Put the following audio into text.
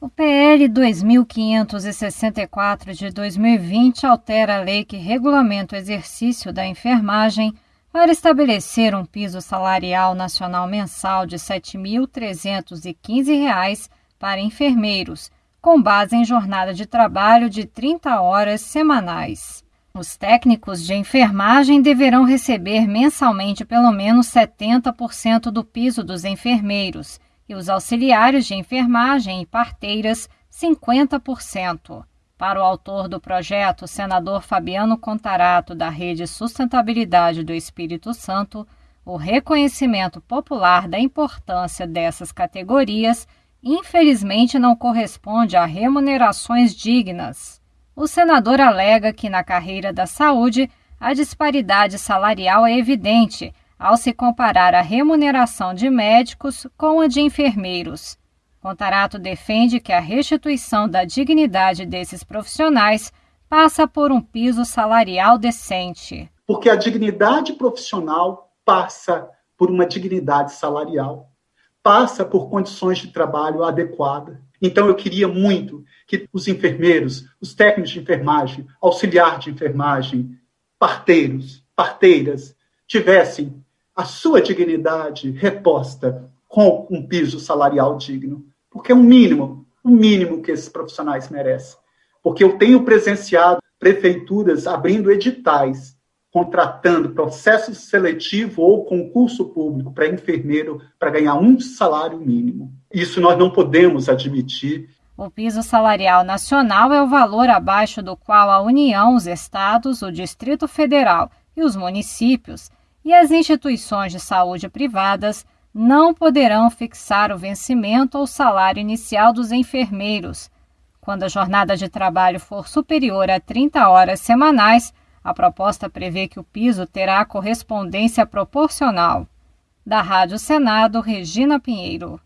O PL 2564 de 2020 altera a lei que regulamenta o exercício da enfermagem para estabelecer um piso salarial nacional mensal de R$ 7.315 para enfermeiros, com base em jornada de trabalho de 30 horas semanais. Os técnicos de enfermagem deverão receber mensalmente pelo menos 70% do piso dos enfermeiros e os auxiliares de enfermagem e parteiras 50%. Para o autor do projeto, o senador Fabiano Contarato, da Rede Sustentabilidade do Espírito Santo, o reconhecimento popular da importância dessas categorias infelizmente não corresponde a remunerações dignas. O senador alega que na carreira da saúde a disparidade salarial é evidente ao se comparar a remuneração de médicos com a de enfermeiros. Contarato defende que a restituição da dignidade desses profissionais passa por um piso salarial decente. Porque a dignidade profissional passa por uma dignidade salarial, passa por condições de trabalho adequadas. Então, eu queria muito que os enfermeiros, os técnicos de enfermagem, auxiliar de enfermagem, parteiros, parteiras, tivessem a sua dignidade reposta com um piso salarial digno, porque é o um mínimo, o um mínimo que esses profissionais merecem. Porque eu tenho presenciado prefeituras abrindo editais, contratando processo seletivo ou concurso público para enfermeiro para ganhar um salário mínimo. Isso nós não podemos admitir. O piso salarial nacional é o valor abaixo do qual a União, os estados, o Distrito Federal e os municípios e as instituições de saúde privadas não poderão fixar o vencimento ou salário inicial dos enfermeiros. Quando a jornada de trabalho for superior a 30 horas semanais, a proposta prevê que o piso terá correspondência proporcional. Da Rádio Senado, Regina Pinheiro.